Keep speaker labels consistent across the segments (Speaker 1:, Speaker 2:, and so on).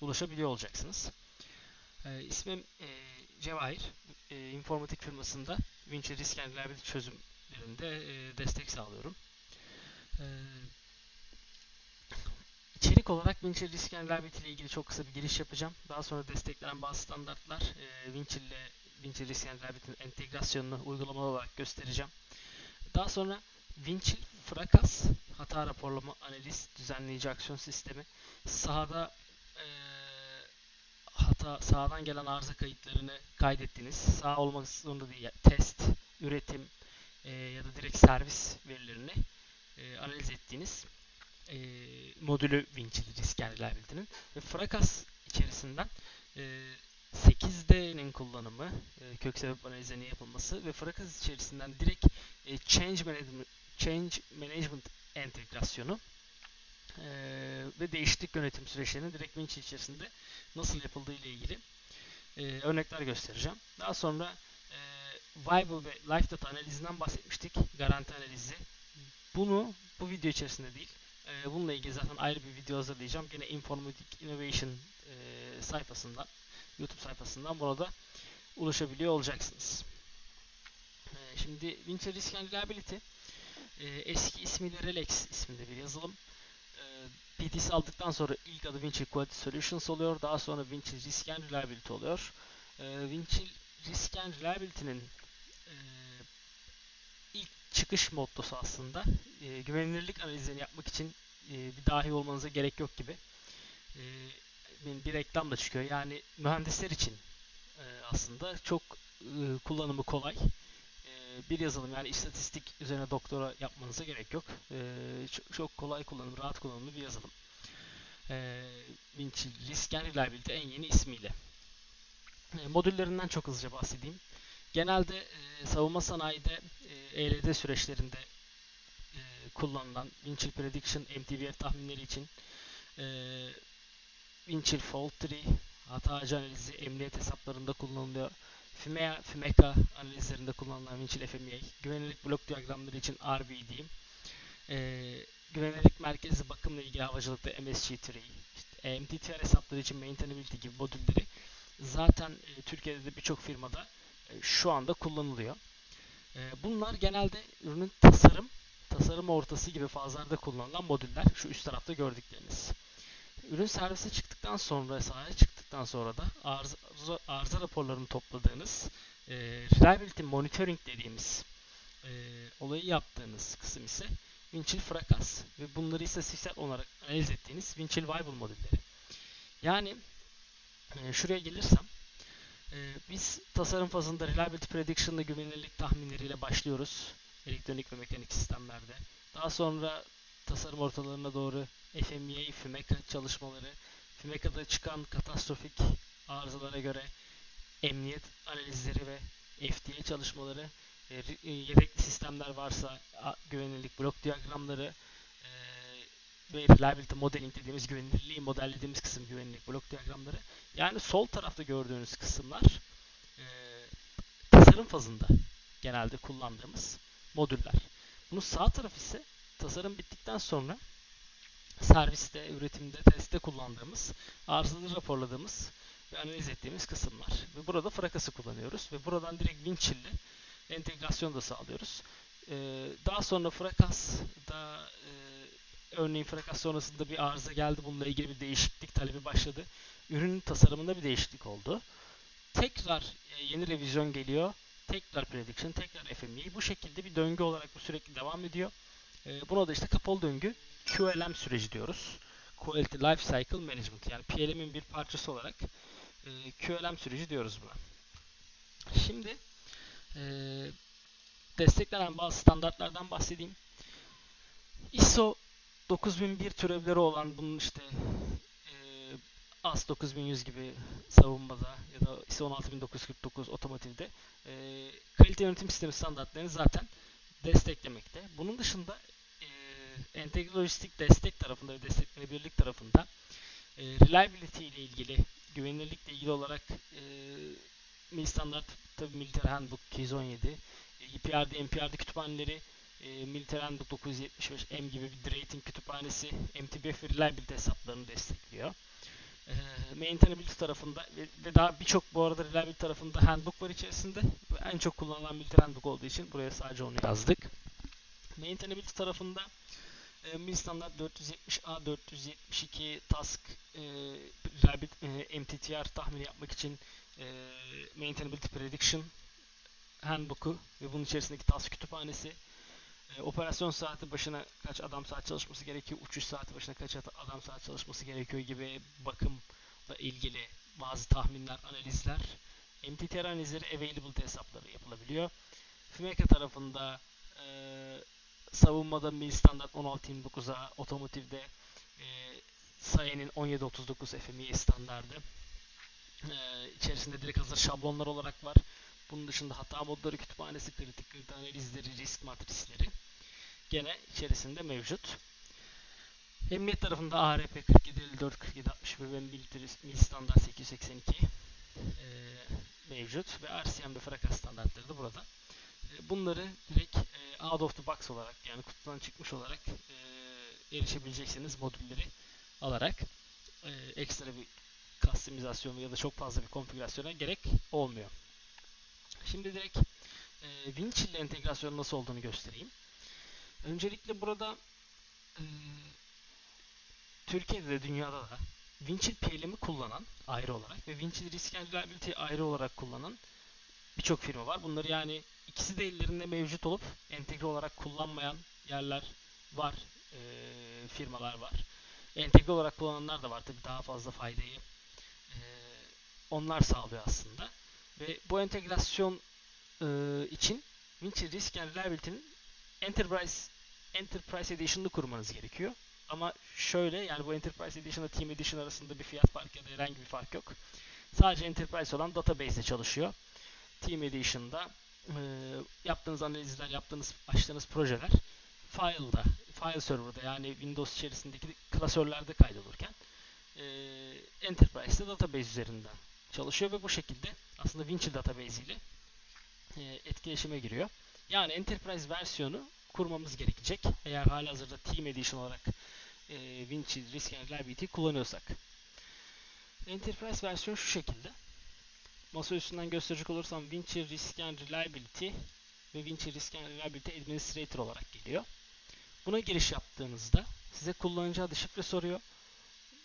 Speaker 1: ulaşabiliyor olacaksınız. E, ismim e, Cevahir. E, informatik firmasında Winch Risk and Liability çözümlerinde e, destek sağlıyorum. E, içerik olarak Winch Risk and Liability ile ilgili çok kısa bir giriş yapacağım. Daha sonra desteklenen bazı standartlar e, Winch ile Winch Risk and Liability'nin entegrasyonunu uygulamalı olarak göstereceğim. Daha sonra Winch Frakas hata raporlama analiz düzenleyici aksiyon sistemi sahada hata sahadan gelen arıza kayıtlarını kaydettiniz. Sağ olmak zorunda değil. Test, üretim e, ya da direkt servis verilerini e, analiz ettiğiniz e, modülü Winch'li risk reliability'nin ve Frakas içerisinden e, 8D'nin kullanımı, e, kök sebep analizlerinin yapılması ve Frakas içerisinden direkt e, change management, change management entegrasyonu e, ve değişiklik yönetim süreçlerinin direkt Winch içerisinde nasıl yapıldığı ile ilgili e, örnekler göstereceğim. Daha sonra e, Viable ve Life Data analizinden bahsetmiştik. Garanti analizi. Bunu bu video içerisinde değil. E, bununla ilgili zaten ayrı bir video hazırlayacağım. Gene Informatic Innovation e, sayfasından, YouTube sayfasından buna da ulaşabiliyor olacaksınız. E, şimdi Winter Risk and Reliability e, eski ismiyle Relax isminde bir yazılım. PTS aldıktan sonra ilk adı Winchill Quality Solutions oluyor. Daha sonra Winchill Risk and Reliability oluyor. E, Winchill Risk and Reliability'nin e, ilk çıkış mottosu aslında e, güvenilirlik analizlerini yapmak için e, bir dahi olmanıza gerek yok gibi. E, bir reklam da çıkıyor. Yani mühendisler için e, aslında çok e, kullanımı kolay bir yazılım yani istatistik üzerine doktora yapmanıza gerek yok. çok, çok kolay kullanım, rahat kullanımlı bir yazılım. E, Vinci Risk and Reliability en yeni ismiyle. modüllerinden çok hızlıca bahsedeyim. Genelde e, savunma sanayide e, ELD süreçlerinde e, kullanılan Winchill Prediction MTVF tahminleri için e, Winchill Fault Tree, hata analizi, emniyet hesaplarında kullanılıyor. FIMEA, FIMECA analizlerinde kullanılan Winchill FMEA, güvenilirlik blok diyagramları için RBD, e, güvenilirlik merkezi bakımla ilgili havacılıkta MSG3, işte MTTR hesapları için maintainability gibi modülleri zaten e, Türkiye'de de birçok firmada e, şu anda kullanılıyor. E, bunlar genelde ürünün tasarım, tasarım ortası gibi fazlarda kullanılan modüller. Şu üst tarafta gördükleriniz. Ürün servise çıktıktan sonra, sahaya çıktıktan sonra da arıza, arıza raporlarını topladığınız e, reliability monitoring dediğimiz e, olayı yaptığınız kısım ise Winchill Frakas ve bunları istatistiksel olarak analiz ettiğiniz Winchill Viable modülleri. Yani e, şuraya gelirsem e, biz tasarım fazında reliability prediction ile güvenilirlik tahminleriyle başlıyoruz elektronik ve mekanik sistemlerde. Daha sonra tasarım ortalarına doğru FMEA, FIMECA çalışmaları, FIMECA'da çıkan katastrofik arızalara göre emniyet analizleri ve FDA çalışmaları, e, e, yedekli sistemler varsa güvenilirlik blok diyagramları e, ve reliability modeling dediğimiz güvenilirliği modellediğimiz kısım güvenilirlik blok diyagramları. Yani sol tarafta gördüğünüz kısımlar tasarım fazında genelde kullandığımız modüller. Bunun sağ tarafı ise tasarım bittikten sonra serviste, üretimde, testte kullandığımız, arızaları raporladığımız ve analiz ettiğimiz kısımlar. Ve burada frakası kullanıyoruz ve buradan direkt Winchill ile entegrasyon da sağlıyoruz. Ee, daha sonra frakas da e, örneğin frakas sonrasında bir arıza geldi. Bununla ilgili bir değişiklik talebi başladı. Ürünün tasarımında bir değişiklik oldu. Tekrar e, yeni revizyon geliyor. Tekrar prediction, tekrar FME. Bu şekilde bir döngü olarak bu sürekli devam ediyor. E, buna da işte kapalı döngü QLM süreci diyoruz. Quality Life Cycle Management. Yani PLM'in bir parçası olarak e, QLM süreci diyoruz buna. Şimdi e, desteklenen bazı standartlardan bahsedeyim. ISO 9001 türevleri olan bunun işte e, AS 9100 gibi savunmada ya da ISO 16949 otomotivde e, kalite yönetim sistemi standartlarını zaten desteklemekte. Bunun dışında entegre lojistik destek tarafında ve desteklenebilirlik tarafında e, reliability ile ilgili, güvenilirlikle ilgili olarak e, mil standart tabi Military Handbook 217, e, EPRD, MPRD kütüphaneleri, e, Military Handbook 975 M gibi bir rating kütüphanesi MTBF reliability hesaplarını destekliyor. E, maintainability tarafında ve, ve daha birçok bu arada reliability tarafında handbook var içerisinde. En çok kullanılan multi handbook olduğu için buraya sadece onu yazdık. Maintainability tarafında e, MIL standart 470A 472 task e, reliability, e, MTTR tahmini yapmak için e, maintainability prediction handbook'u ve bunun içerisindeki task kütüphanesi e, operasyon saati başına kaç adam saat çalışması gerekiyor, uçuş saati başına kaç adam saat çalışması gerekiyor gibi bakımla ilgili bazı tahminler, analizler, MTTR analizleri, availability hesapları yapılabiliyor. FMECA tarafında e, savunmada mil standart 16.29'a, otomotivde e, Sayen'in 1739 FMI standardı. E, içerisinde direkt hazır şablonlar olarak var. Bunun dışında hata modları kütüphanesi, kritik kredi analizleri, risk matrisleri gene içerisinde mevcut. Emniyet tarafında ARP 4754, 4761 ve mil standart 882 e, mevcut ve RCM ve FRACA standartları da burada. E, bunları direkt e, out of the box olarak yani kutudan çıkmış olarak e, erişebileceksiniz modülleri alarak e, ekstra bir kastimizasyon ya da çok fazla bir konfigürasyona gerek olmuyor. Şimdi direkt e, Winch ile entegrasyonun nasıl olduğunu göstereyim. Öncelikle burada e, Türkiye'de de dünyada da Winchill PLM'i kullanan ayrı olarak ve Winchill Risk and ayrı olarak kullanan birçok firma var. Bunları yani ikisi de ellerinde mevcut olup entegre olarak kullanmayan yerler var, e, firmalar var. Entegre olarak kullananlar da var tabii daha fazla faydayı e, onlar sağlıyor aslında. Ve bu entegrasyon e, için Winchill Risk and Reliability'nin Enterprise Enterprise Edition'ını kurmanız gerekiyor. Ama şöyle yani bu Enterprise Edition ile Team Edition arasında bir fiyat farkı ya da herhangi bir fark yok. Sadece Enterprise olan database ile çalışıyor. Team Edition'da e, yaptığınız analizler, yaptığınız açtığınız projeler file'da, file server'da yani Windows içerisindeki klasörlerde kaydolurken e, Enterprise'de database üzerinden çalışıyor ve bu şekilde aslında Winchill database ile e, etkileşime giriyor. Yani Enterprise versiyonu kurmamız gerekecek. Eğer halihazırda Team Edition olarak e, Winchill Risk and kullanıyorsak. Enterprise versiyonu şu şekilde. Masa üstünden gösterecek olursam Winchill Risk and Reliability ve Winchill Risk and Reliability Administrator olarak geliyor. Buna giriş yaptığınızda size kullanıcı adı şifre soruyor.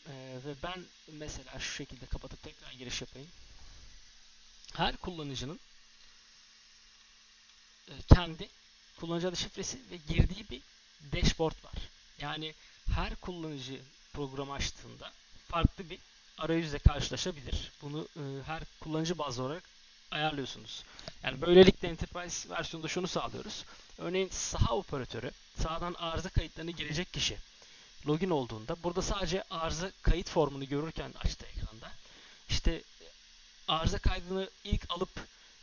Speaker 1: Ee, ve ben mesela şu şekilde kapatıp tekrar giriş yapayım. Her kullanıcının e, kendi kullanıcı adı şifresi ve girdiği bir dashboard var. Yani her kullanıcı programı açtığında farklı bir arayüzle karşılaşabilir. Bunu e, her kullanıcı bazlı olarak ayarlıyorsunuz. Yani böylelikle Enterprise versiyonunda şunu sağlıyoruz. Örneğin saha operatörü sahadan arıza kayıtlarını girecek kişi login olduğunda burada sadece arıza kayıt formunu görürken açtı ekranda işte arıza kaydını ilk alıp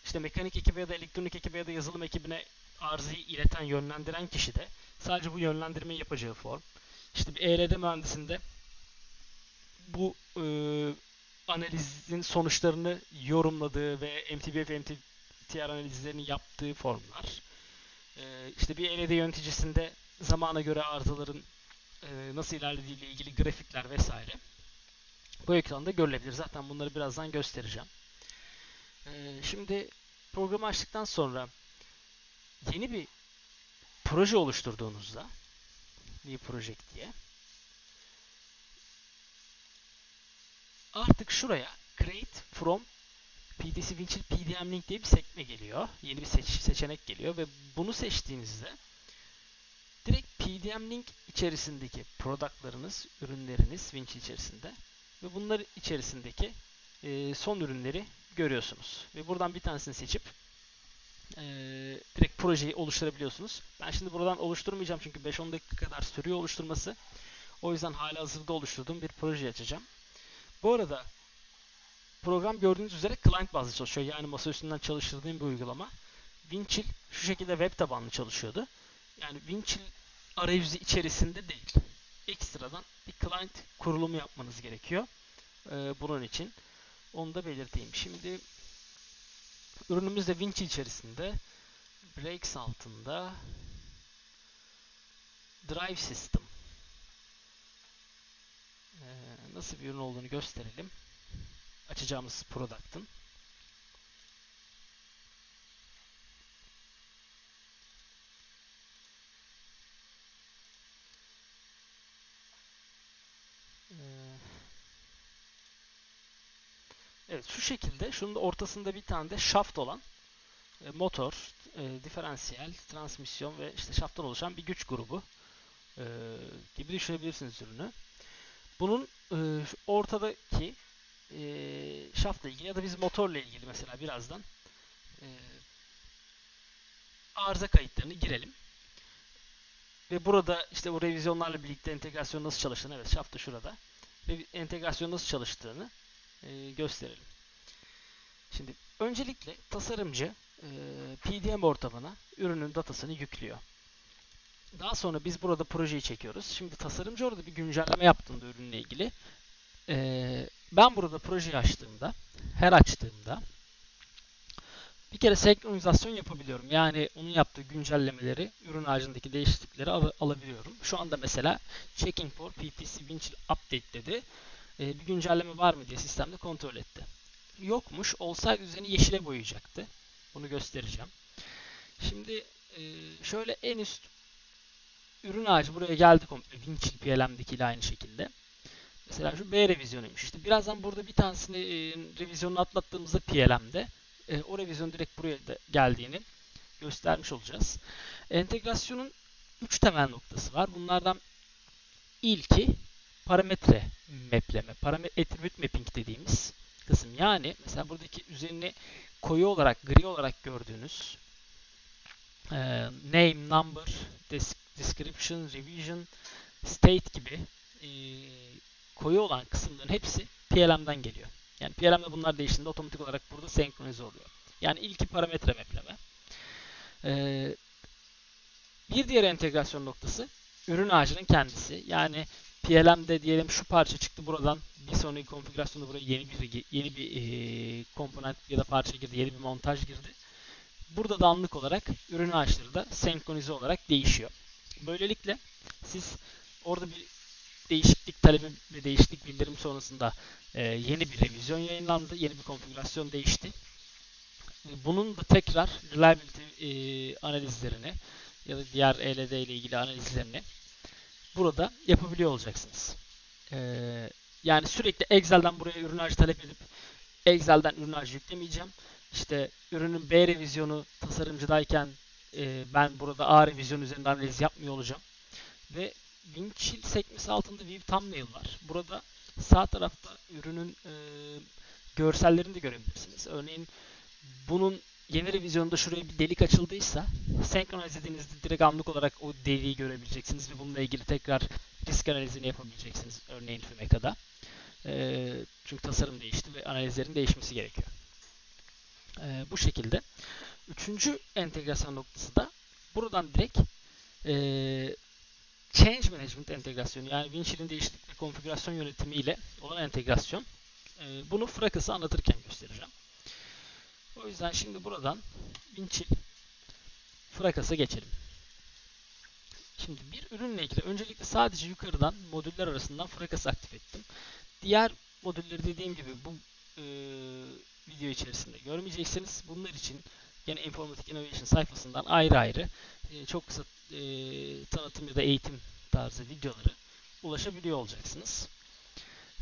Speaker 1: işte mekanik ekibe ya da elektronik ekibe ya da yazılım ekibine arızayı ileten, yönlendiren kişi de sadece bu yönlendirmeyi yapacağı form. İşte bir ERD mühendisinde bu e, analizin sonuçlarını yorumladığı ve MTBF, MTTR analizlerini yaptığı formlar. E, işte bir ERD yöneticisinde zamana göre arızaların e, nasıl ilerlediği ile ilgili grafikler vesaire bu ekranda görülebilir. Zaten bunları birazdan göstereceğim. E, şimdi programı açtıktan sonra yeni bir proje oluşturduğunuzda New Project diye artık şuraya Create from PDC Winchill PDM Link diye bir sekme geliyor. Yeni bir seç seçenek geliyor ve bunu seçtiğinizde direkt PDM Link içerisindeki productlarınız, ürünleriniz Winchill içerisinde ve bunlar içerisindeki e, son ürünleri görüyorsunuz. Ve buradan bir tanesini seçip e, direkt projeyi oluşturabiliyorsunuz. Ben şimdi buradan oluşturmayacağım çünkü 5-10 dakika kadar sürüyor oluşturması. O yüzden hala hazırda oluşturduğum bir proje açacağım. Bu arada program gördüğünüz üzere client bazlı çalışıyor. Yani masa üstünden çalıştırdığım bir uygulama. Winchill şu şekilde web tabanlı çalışıyordu. Yani Winchill arayüzü içerisinde değil. Ekstradan bir client kurulumu yapmanız gerekiyor. Ee, bunun için. Onu da belirteyim. Şimdi ürünümüz de Winchill içerisinde. Breaks altında Drive System nasıl bir ürün olduğunu gösterelim. Açacağımız product'ın. Ee, Evet şu şekilde şunun da ortasında bir tane de shaft olan e, motor, e, diferansiyel, transmisyon ve işte şafttan oluşan bir güç grubu e, gibi düşünebilirsiniz ürünü. Bunun e, ortadaki e, şaftla ilgili ya da biz motorla ilgili mesela birazdan e, arıza kayıtlarını girelim. Ve burada işte bu revizyonlarla birlikte entegrasyon nasıl çalıştığını, evet şaft da şurada. Ve entegrasyon nasıl çalıştığını e, gösterelim. Şimdi öncelikle tasarımcı e, PDM ortamına ürünün datasını yüklüyor. Daha sonra biz burada projeyi çekiyoruz. Şimdi tasarımcı orada bir güncelleme yaptığında ürünle ilgili e, ben burada projeyi açtığımda her açtığımda bir kere senkronizasyon yapabiliyorum. Yani onun yaptığı güncellemeleri, ürün ağacındaki değişiklikleri al alabiliyorum. Şu anda mesela checking for PPC Winch Update dedi. E, bir güncelleme var mı diye sistemde kontrol etti. Yokmuş. Olsaydı üzerini yeşile boyayacaktı. Bunu göstereceğim. Şimdi e, şöyle en üst ürün ağacı buraya geldi komple. Winchill PLM'deki ile aynı şekilde. Mesela şu B revizyonuymuş. İşte birazdan burada bir tanesini e, revizyonunu atlattığımızda PLM'de e, o revizyon direkt buraya da geldiğini göstermiş olacağız. Entegrasyonun 3 temel noktası var. Bunlardan ilki parametre mapleme, parametre attribute mapping dediğimiz kısım. Yani mesela buradaki üzerini koyu olarak, gri olarak gördüğünüz e, name, number, description, revision, state gibi e, koyu olan kısımların hepsi PLM'den geliyor. Yani PLM'de bunlar değiştiğinde otomatik olarak burada senkronize oluyor. Yani ilki parametre mapleme. Ee, bir diğer entegrasyon noktası ürün ağacının kendisi. Yani PLM'de diyelim şu parça çıktı buradan bir sonraki konfigürasyonda buraya yeni bir yeni bir e, komponent ya da parça girdi, yeni bir montaj girdi. Burada da anlık olarak ürün ağaçları da senkronize olarak değişiyor. Böylelikle siz orada bir değişiklik talebi ve değişiklik bildirim sonrasında e, yeni bir revizyon yayınlandı, yeni bir konfigürasyon değişti. E, bunun da tekrar reliability e, analizlerini ya da diğer ELD ile ilgili analizlerini burada yapabiliyor olacaksınız. Ee, yani sürekli Excel'den buraya ürün ağacı talep edip Excel'den ürün ağacı yüklemeyeceğim. İşte ürünün B revizyonu tasarımcıdayken e, ben burada A revizyon üzerinde analiz yapmıyor olacağım. Ve Winchill sekmesi altında View Thumbnail var. Burada sağ tarafta ürünün e, görsellerini de görebilirsiniz. Örneğin bunun yeni revizyonda şuraya bir delik açıldıysa senkronize ettiğinizde direkt anlık olarak o deliği görebileceksiniz ve bununla ilgili tekrar risk analizini yapabileceksiniz örneğin Fumeca'da. E, çünkü tasarım değişti ve analizlerin değişmesi gerekiyor. E, bu şekilde. Üçüncü entegrasyon noktası da buradan direkt e, Change Management entegrasyonu yani Winchill'in değişiklik ve konfigürasyon yönetimi ile olan entegrasyon. E, bunu Fracas'ı anlatırken göstereceğim. O yüzden şimdi buradan Winchill Fracas'a geçelim. Şimdi bir ürünle ilgili öncelikle sadece yukarıdan modüller arasından Fracas'ı aktif ettim. Diğer modülleri dediğim gibi bu e, video içerisinde görmeyeceksiniz. Bunlar için yine Informatik Innovation sayfasından ayrı ayrı e, çok kısa e, tanıtım ya da eğitim tarzı videoları ulaşabiliyor olacaksınız.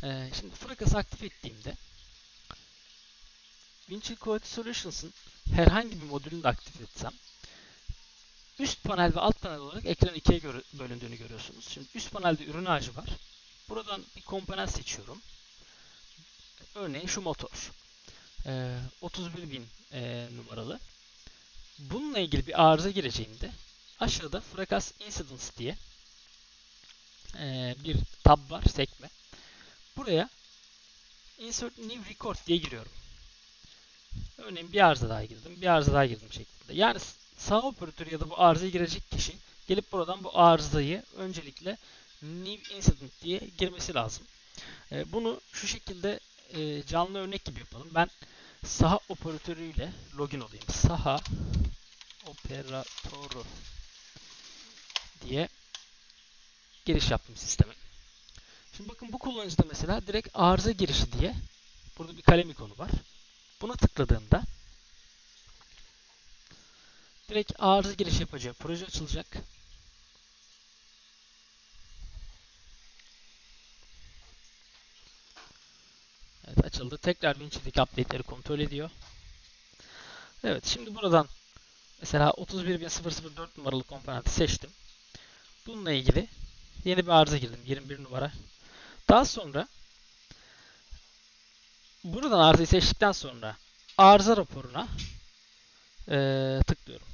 Speaker 1: E, şimdi Fracas'ı aktif ettiğimde Winchill Quality Solutions'ın herhangi bir modülünü de aktif etsem üst panel ve alt panel olarak ekran ikiye göre, bölündüğünü görüyorsunuz. Şimdi üst panelde ürün ağacı var. Buradan bir komponent seçiyorum. Örneğin şu motor. Ee, 31.000 e, numaralı. Bununla ilgili bir arıza gireceğimde aşağıda Fracas Incidents diye e, bir tab var, sekme. Buraya Insert New Record diye giriyorum. Örneğin bir arıza daha girdim, bir arıza daha girdim şeklinde. Yani sağ operatör ya da bu arızaya girecek kişi gelip buradan bu arızayı öncelikle New Incident diye girmesi lazım. E, bunu şu şekilde e, canlı örnek gibi yapalım. Ben saha operatörüyle login olayım. Saha operatörü diye giriş yaptım sisteme. Şimdi bakın bu kullanıcıda mesela direkt arıza girişi diye burada bir kalem ikonu var. Buna tıkladığında direkt arıza giriş yapacağı proje açılacak. Evet açıldı. Tekrar Winchill'deki update'leri kontrol ediyor. Evet şimdi buradan mesela 31.004 numaralı komponenti seçtim. Bununla ilgili yeni bir arıza girdim. 21 numara. Daha sonra buradan arızayı seçtikten sonra arıza raporuna ee, tıklıyorum.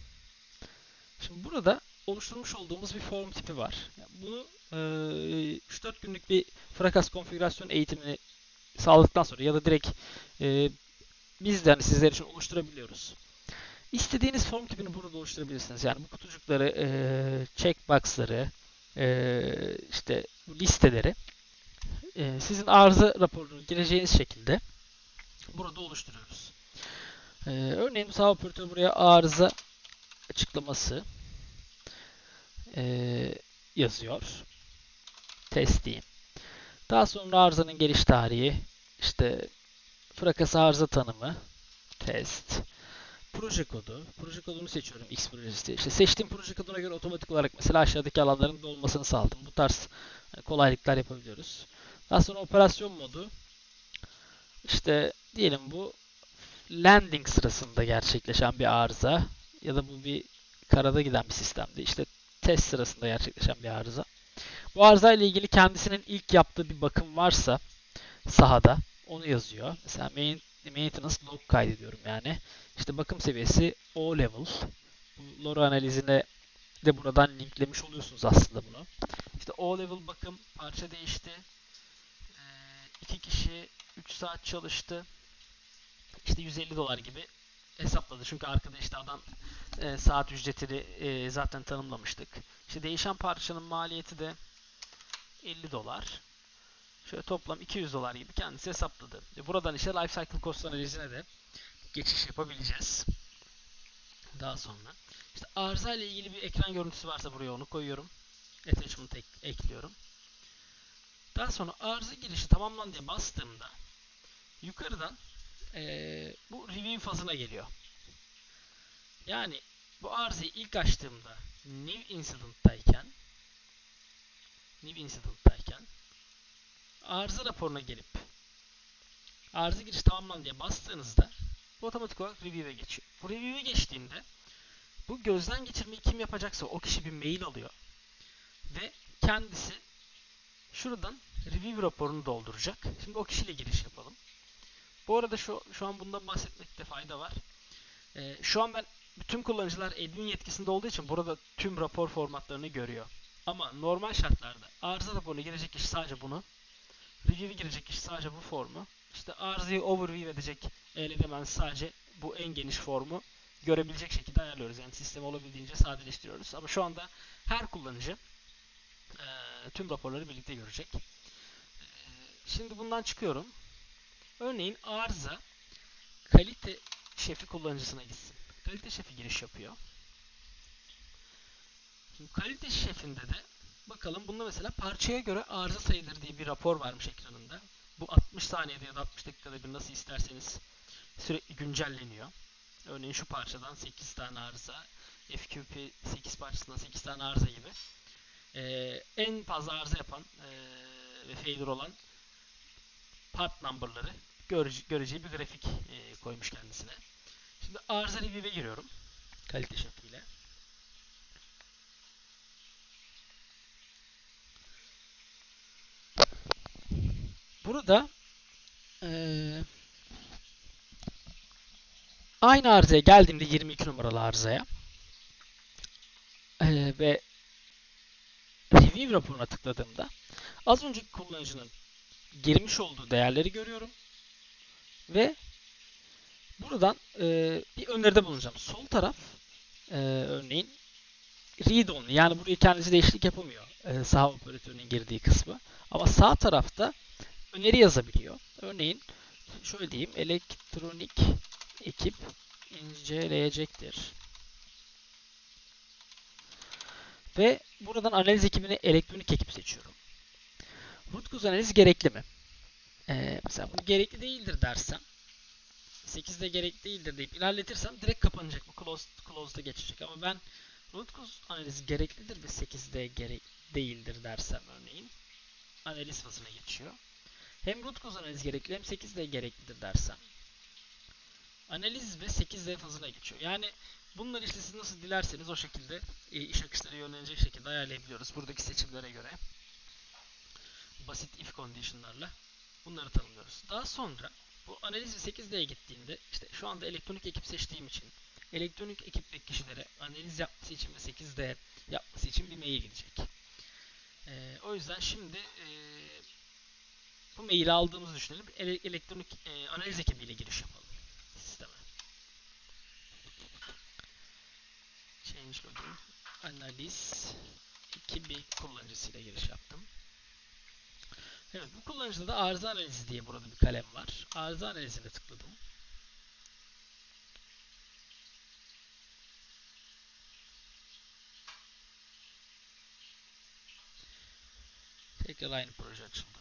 Speaker 1: Şimdi burada oluşturmuş olduğumuz bir form tipi var. Yani bunu e, 3-4 günlük bir frakas konfigürasyon eğitimini sağladıktan sonra ya da direkt e, biz de hani sizler için oluşturabiliyoruz. İstediğiniz form tipini burada oluşturabilirsiniz. Yani bu kutucukları, e, checkbox'ları, e, işte listeleri e, sizin arıza raporunu gireceğiniz şekilde burada oluşturuyoruz. E, örneğin sağ operatör buraya arıza açıklaması e, yazıyor. Test diyeyim. Daha sonra arızanın geliş tarihi, işte frakas arıza tanımı, test, proje kodu. Proje kodunu seçiyorum X projesi. İşte seçtiğim proje koduna göre otomatik olarak mesela aşağıdaki alanların dolmasını sağladım. Bu tarz kolaylıklar yapabiliyoruz. Daha sonra operasyon modu. İşte diyelim bu landing sırasında gerçekleşen bir arıza ya da bu bir karada giden bir sistemde. İşte test sırasında gerçekleşen bir arıza. Bu arıza ile ilgili kendisinin ilk yaptığı bir bakım varsa sahada onu yazıyor. Mesela main, maintenance log kaydediyorum yani. İşte bakım seviyesi O level. Bu lore analizine de buradan linklemiş oluyorsunuz aslında bunu. İşte O level bakım parça değişti. Ee, iki kişi 3 saat çalıştı. İşte 150 dolar gibi hesapladı. Çünkü arkada işte adam e, saat ücretini e, zaten tanımlamıştık. İşte değişen parçanın maliyeti de 50 dolar. Şöyle toplam 200 dolar gibi kendisi hesapladı. E, buradan işte life cycle cost analizine de geçiş yapabileceğiz. Daha sonra işte arıza ile ilgili bir ekran görüntüsü varsa buraya onu koyuyorum. Attachment ek ekliyorum. Daha sonra arıza girişi tamamlan diye bastığımda yukarıdan ee, bu review fazına geliyor. Yani bu arızayı ilk açtığımda new incident'tayken new incident'tayken arıza raporuna gelip arıza giriş tamamlan diye bastığınızda bu otomatik olarak review'e geçiyor. Bu review'e geçtiğinde bu gözden geçirmeyi kim yapacaksa o kişi bir mail alıyor ve kendisi şuradan review raporunu dolduracak. Şimdi o kişiyle giriş yapalım. Bu arada şu, şu an bundan bahsetmekte fayda var. Ee, şu an ben bütün kullanıcılar admin yetkisinde olduğu için burada tüm rapor formatlarını görüyor. Ama normal şartlarda arıza raporuna girecek kişi sadece bunu. Review'e girecek kişi sadece bu formu. İşte arızayı overview edecek eleman sadece bu en geniş formu görebilecek şekilde ayarlıyoruz. Yani sistemi olabildiğince sadeleştiriyoruz. Ama şu anda her kullanıcı e, tüm raporları birlikte görecek. E, şimdi bundan çıkıyorum. Örneğin arıza kalite şefi kullanıcısına gitsin. Kalite şefi giriş yapıyor. Şimdi kalite şefinde de bakalım bunda mesela parçaya göre arıza sayıları diye bir rapor varmış ekranında. Bu 60 saniyede ya da 60 dakikada bir nasıl isterseniz sürekli güncelleniyor. Örneğin şu parçadan 8 tane arıza, FQP 8 parçasından 8 tane arıza gibi. Ee, en fazla arıza yapan e, ve failure olan part number'ları görece göreceği bir grafik e, koymuş kendisine. Şimdi arıza review'e giriyorum. Kalite şefiyle. Burada ee, aynı arızaya geldiğimde 22 numaralı arızaya ee, ve review raporuna tıkladığımda az önceki kullanıcının girmiş olduğu değerleri görüyorum. Ve buradan e, bir öneride bulunacağım. Sol taraf e, örneğin read only. Yani buraya kendisi değişiklik yapamıyor. E, sağ operatörünün girdiği kısmı. Ama sağ tarafta öneri yazabiliyor. Örneğin şöyle diyeyim. Elektronik ekip inceleyecektir. Ve buradan analiz ekibini elektronik ekip seçiyorum. Root cause analizi gerekli mi? Ee, mesela bunu gerekli değildir dersem 8'de gerekli değildir deyip ilerletirsem direkt kapanacak. Bu closed, closed'a geçecek. Ama ben root cause analizi gereklidir ve 8'de gerek değildir dersem örneğin analiz fazına geçiyor. Hem root cause gerekli hem 8'de gereklidir dersem analiz ve 8D fazına geçiyor. Yani bunları işte siz nasıl dilerseniz o şekilde e, iş akışları yönelecek şekilde ayarlayabiliyoruz. Buradaki seçimlere göre basit if condition'larla bunları tanımlıyoruz. Daha sonra bu analiz ve 8D'ye gittiğinde işte şu anda elektronik ekip seçtiğim için elektronik ekipteki kişilere analiz yapması için ve 8D yapması için bir mail gidecek. Ee, o yüzden şimdi e, bu maili aldığımızı düşünelim. Ele elektronik e, analiz ekibiyle giriş yapalım sisteme. Change login analiz ekibi kullanıcısıyla giriş yaptım. Evet bu kullanıcıda da arıza analizi diye burada bir kalem var. Arıza analizine tıkladım. Tekrar aynı proje açıldı.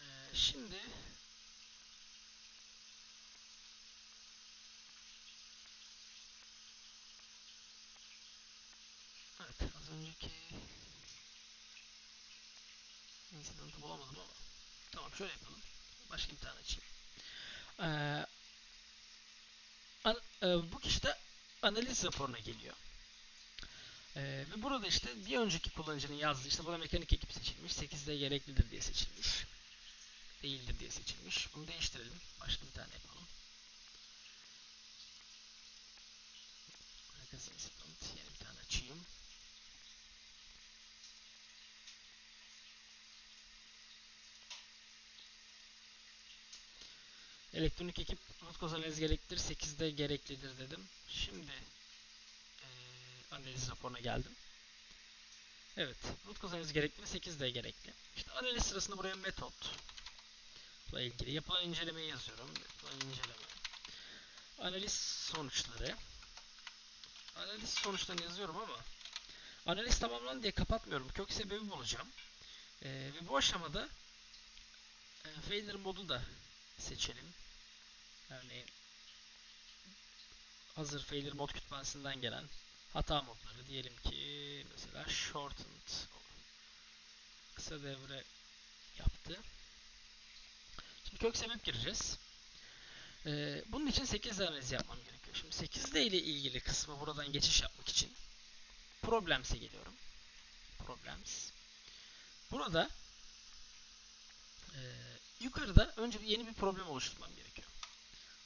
Speaker 1: Ee, şimdi Evet az önceki incident'ı bulamadım ama tamam şöyle yapalım. Başka bir tane açayım. Ee, an, e, bu kişi de analiz raporuna geliyor. Ee, ve burada işte bir önceki kullanıcının yazdığı işte burada mekanik ekip seçilmiş. 8'de gereklidir diye seçilmiş. Değildir diye seçilmiş. Bunu değiştirelim. Başka bir tane yapalım. Herkes incident. Yeni bir tane açayım. Elektronik ekip root analiz gereklidir. 8'de gereklidir dedim. Şimdi e, analiz raporuna geldim. Evet. Root cause analiz gerekli mi? 8'de gerekli. İşte analiz sırasında buraya metot ile ilgili yapılan incelemeyi yazıyorum. Yapılan inceleme. Analiz sonuçları. Analiz sonuçlarını yazıyorum ama analiz tamamlandı diye kapatmıyorum. Kök sebebi bulacağım. E, ve bu aşamada e, failure modu da seçelim. Örneğin hazır failure mod kütüphanesinden gelen hata modları diyelim ki mesela shortened kısa devre yaptı. Şimdi kök sebep gireceğiz. Ee, bunun için 8 analiz yapmam gerekiyor. Şimdi 8 ile ilgili kısmı buradan geçiş yapmak için problems'e geliyorum. Problems. Burada e, yukarıda önce yeni bir problem oluşturmam gerekiyor.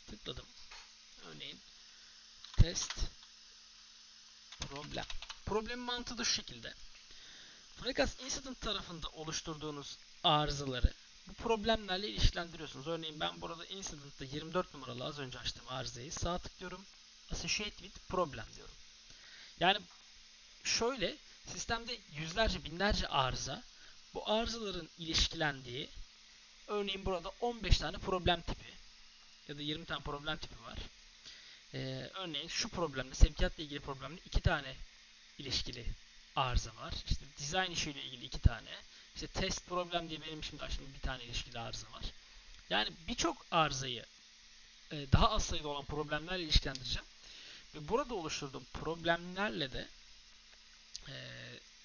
Speaker 1: Tıkladım. Örneğin test problem. Problem mantığı da şu şekilde. FreeCAS Incident tarafında oluşturduğunuz arızaları bu problemlerle ilişkilendiriyorsunuz. Örneğin ben burada Incident'ta 24 numaralı az önce açtığım arızayı sağ tıklıyorum. Associate with problem diyorum. Yani şöyle sistemde yüzlerce binlerce arıza bu arızaların ilişkilendiği örneğin burada 15 tane problem tipi ya da 20 tane problem tipi var. Ee, örneğin şu problemle sevkiyatla ilgili problemle iki tane ilişkili arıza var. İşte design işiyle ilgili iki tane. İşte test problem diye benim şimdi aslında bir tane ilişkili arıza var. Yani birçok arızayı e, daha az sayıda olan problemlerle ilişkilendireceğim. Ve burada oluşturduğum problemlerle de e,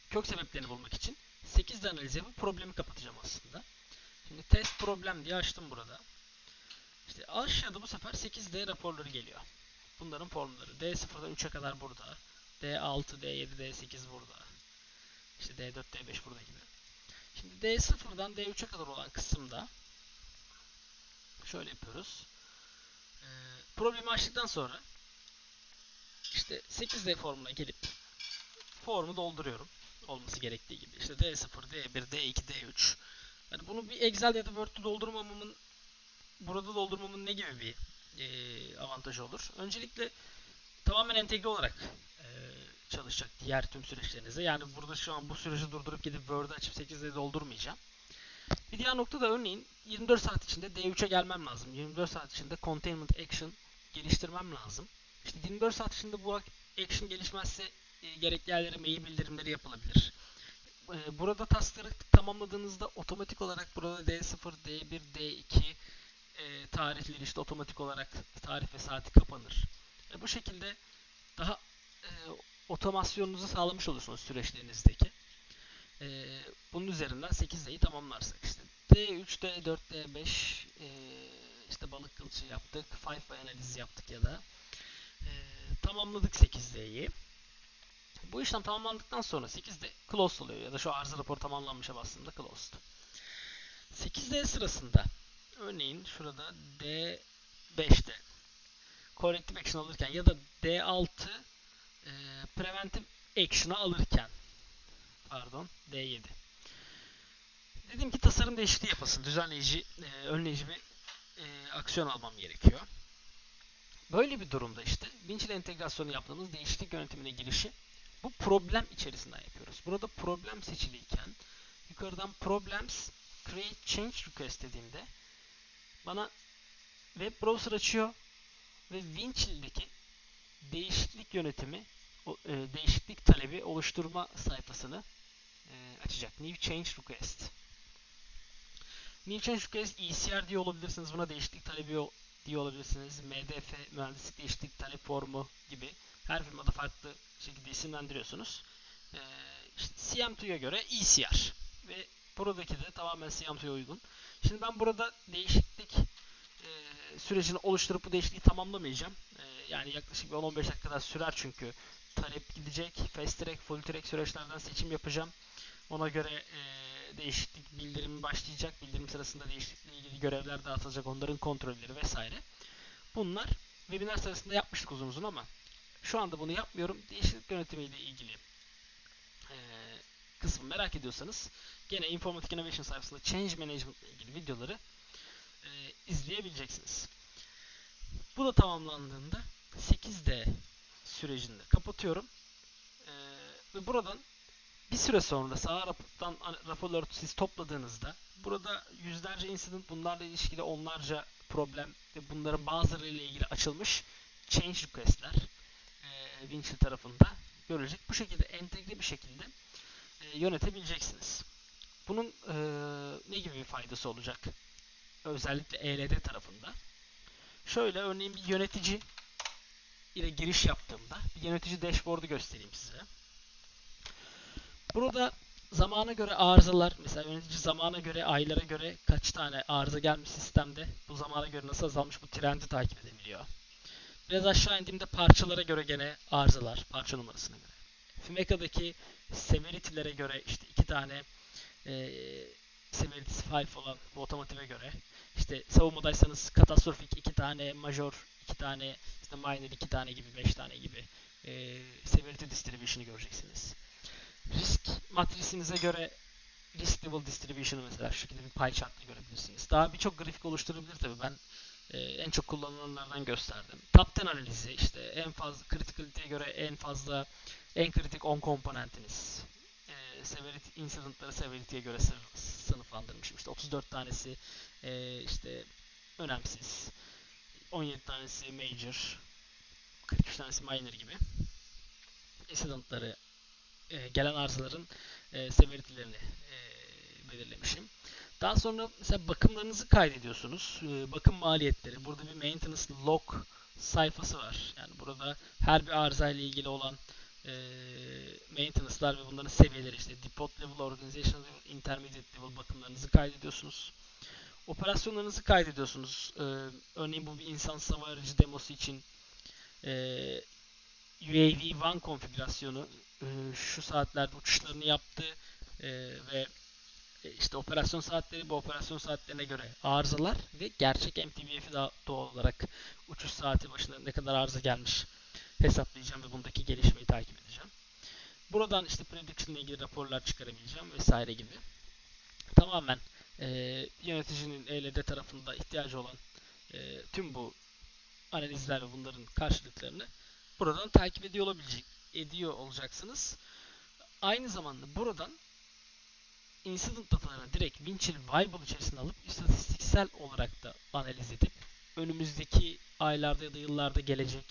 Speaker 1: kök sebeplerini bulmak için 8 analiz yapıp problemi kapatacağım aslında. Şimdi test problem diye açtım burada. İşte aşağıda bu sefer 8D raporları geliyor. Bunların formları. D0'dan 3'e kadar burada. D6, D7, D8 burada. İşte D4, D5 burada gibi. Şimdi D0'dan D3'e kadar olan kısımda şöyle yapıyoruz. Ee, problemi açtıktan sonra işte 8D formuna gelip formu dolduruyorum. Olması gerektiği gibi. İşte D0, D1, D2, D3. Yani bunu bir Excel ya da Word'de doldurmamamın burada doldurmamın ne gibi bir e, avantajı olur? Öncelikle tamamen entegre olarak çalışacak diğer tüm süreçlerinize. Yani burada şu an bu süreci durdurup gidip Word'ı açıp 8'de doldurmayacağım. Bir diğer nokta da örneğin 24 saat içinde D3'e gelmem lazım. 24 saat içinde Containment Action geliştirmem lazım. İşte 24 saat içinde bu action gelişmezse e, gerekli yerlere mail bildirimleri yapılabilir. e, burada taskları tamamladığınızda otomatik olarak burada D0, D1, D2 e, tarihleri işte otomatik olarak tarih ve saati kapanır. E, bu şekilde daha otomasyonunuzu sağlamış olursunuz süreçlerinizdeki. E, bunun üzerinden 8D'yi tamamlarsak işte D3, D4, D5 e, işte balık kılçı yaptık, 5 analizi yaptık ya da e, tamamladık 8D'yi. Bu işlem tamamlandıktan sonra 8D closed oluyor ya da şu arıza raporu tamamlanmışa bastığımda closed. 8D sırasında örneğin şurada D5'te corrective action alırken ya da D6 e, preventive action'ı alırken pardon D7 dedim ki tasarım değişikliği yapasın. Düzenleyici, e, önleyici bir e, aksiyon almam gerekiyor. Böyle bir durumda işte Winch ile entegrasyonu yaptığımız değişiklik yönetimine girişi bu problem içerisinden yapıyoruz. Burada problem seçiliyken yukarıdan problems create change request dediğimde bana web browser açıyor ve Winchill'deki değişiklik yönetimi e, değişiklik talebi oluşturma sayfasını e, açacak. New change request. New change request ECR diye olabilirsiniz. Buna değişiklik talebi diye olabilirsiniz. MDF, mühendislik değişiklik talep formu gibi her firmada farklı şekilde isimlendiriyorsunuz. Ee, işte CM2'ya göre ECR ve buradaki de tamamen CM2'ya uygun. Şimdi ben burada değişiklik e, sürecini oluşturup bu değişikliği tamamlamayacağım. E, yani yaklaşık bir 10-15 dakikada sürer çünkü talep gidecek. Fast track, full track süreçlerden seçim yapacağım. Ona göre e, değişiklik bildirimi başlayacak. Bildirim sırasında değişiklikle ilgili görevler dağıtılacak. Onların kontrolleri vesaire. Bunlar webinar sırasında yapmıştık uzun uzun ama şu anda bunu yapmıyorum. Değişiklik yönetimiyle ilgili e, kısmı merak ediyorsanız gene Informatic Innovation sayfasında Change Management ile ilgili videoları izleyebileceksiniz. Bu da tamamlandığında 8D sürecinde kapatıyorum. E, ve buradan bir süre sonra sağ rapordan raporları siz topladığınızda burada yüzlerce incident bunlarla ilişkili onlarca problem ve bunların bazıları ile ilgili açılmış change request'ler e, Winchill tarafında görülecek. Bu şekilde entegre bir şekilde e, yönetebileceksiniz. Bunun e, ne gibi bir faydası olacak? Özellikle ELD tarafında. Şöyle örneğin bir yönetici ile giriş yaptığımda bir yönetici dashboard'u göstereyim size. Burada zamana göre arızalar, mesela yönetici zamana göre, aylara göre kaç tane arıza gelmiş sistemde, bu zamana göre nasıl azalmış bu trendi takip edebiliyor. Biraz aşağı indiğimde parçalara göre gene arızalar, parça numarasına göre. Fimeca'daki severity'lere göre işte iki tane e, severity'si 5 olan bu otomotive göre işte savunmadaysanız katastrofik iki tane, major iki tane, işte minor iki tane gibi, beş tane gibi e, severity distribution'ı göreceksiniz risk matrisinize göre risk level distribution'ı mesela şu şekilde bir pie chart'la görebilirsiniz. Daha birçok grafik oluşturabilir tabi ben e, en çok kullanılanlardan gösterdim. Top 10 analizi işte en fazla criticality'ye göre en fazla en kritik 10 komponentiniz. Severity, incident'ları severity'ye göre sınıflandırmışım. İşte 34 tanesi e, işte önemsiz. 17 tanesi major. 43 tanesi minor gibi. Incident'ları e, gelen arızaların e, severity'lerini e, belirlemişim. Daha sonra mesela bakımlarınızı kaydediyorsunuz. E, bakım maliyetleri. Burada bir maintenance log sayfası var. Yani burada her bir arıza ile ilgili olan e, maintenance'lar ve bunların seviyeleri işte depot level, organization level, intermediate level bakımlarınızı kaydediyorsunuz. Operasyonlarınızı kaydediyorsunuz. E, örneğin bu bir insan hava aracı demosu için e, UAV One konfigürasyonu e, şu saatlerde uçuşlarını yaptı e, ve işte operasyon saatleri bu operasyon saatlerine göre arızalar ve gerçek MTBF'i doğal olarak uçuş saati başına ne kadar arıza gelmiş hesaplayacağım ve bundaki gelişmeyi takip edeceğim. Buradan işte prediction ile ilgili raporlar çıkarabileceğim vesaire gibi. Tamamen e, yöneticinin ELD tarafında ihtiyacı olan e, tüm bu analizler ve bunların karşılıklarını buradan takip ediyor olabilecek ediyor olacaksınız. Aynı zamanda buradan incident datalarını direkt Winchill Viable içerisine alıp istatistiksel olarak da analiz edip önümüzdeki aylarda ya da yıllarda gelecek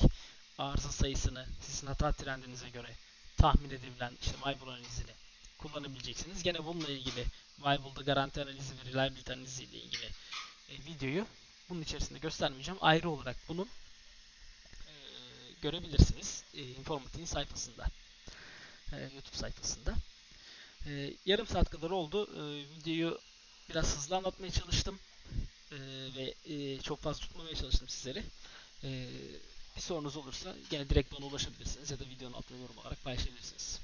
Speaker 1: arıza sayısını sizin hata trendinize göre tahmin edilen işte Viable analizini kullanabileceksiniz. Gene bununla ilgili Vival'da garanti analizi ve reliability analizi ile ilgili e, videoyu bunun içerisinde göstermeyeceğim. Ayrı olarak bunun e, görebilirsiniz e, Informatik'in sayfasında. E, YouTube sayfasında. E, yarım saat kadar oldu. E, videoyu biraz hızlı anlatmaya çalıştım. E, ve e, çok fazla tutmamaya çalıştım sizleri. E, bir sorunuz olursa gene direkt bana ulaşabilirsiniz ya da videonun altına yorum olarak paylaşabilirsiniz.